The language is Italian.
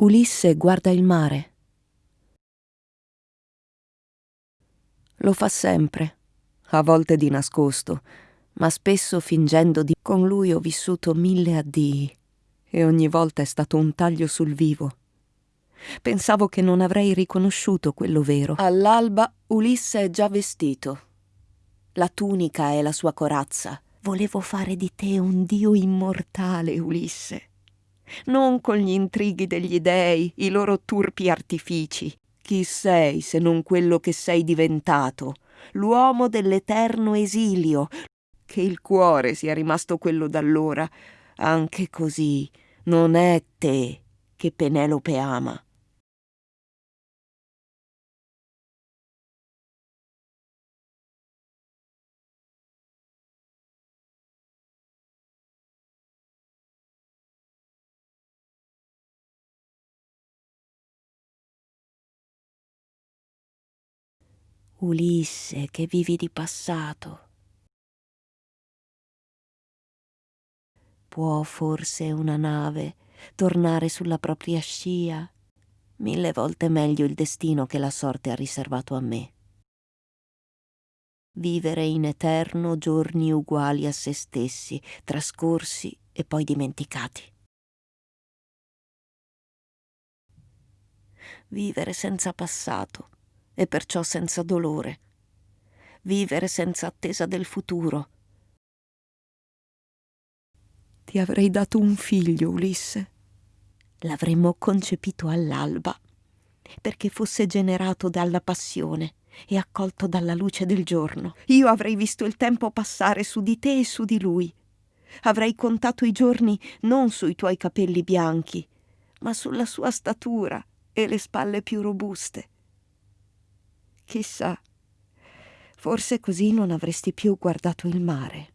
Ulisse guarda il mare. Lo fa sempre, a volte di nascosto, ma spesso fingendo di... Con lui ho vissuto mille addii e ogni volta è stato un taglio sul vivo. Pensavo che non avrei riconosciuto quello vero. All'alba Ulisse è già vestito. La tunica è la sua corazza. Volevo fare di te un dio immortale, Ulisse. Non con gli intrighi degli dei, i loro turpi artifici. Chi sei se non quello che sei diventato? L'uomo dell'eterno esilio. Che il cuore sia rimasto quello d'allora. Anche così non è te che Penelope ama. Ulisse, che vivi di passato. Può forse una nave tornare sulla propria scia? Mille volte meglio il destino che la sorte ha riservato a me. Vivere in eterno giorni uguali a se stessi, trascorsi e poi dimenticati. Vivere senza passato e perciò senza dolore. Vivere senza attesa del futuro. Ti avrei dato un figlio, Ulisse. L'avremmo concepito all'alba, perché fosse generato dalla passione e accolto dalla luce del giorno. Io avrei visto il tempo passare su di te e su di lui. Avrei contato i giorni non sui tuoi capelli bianchi, ma sulla sua statura e le spalle più robuste. Chissà, forse così non avresti più guardato il mare.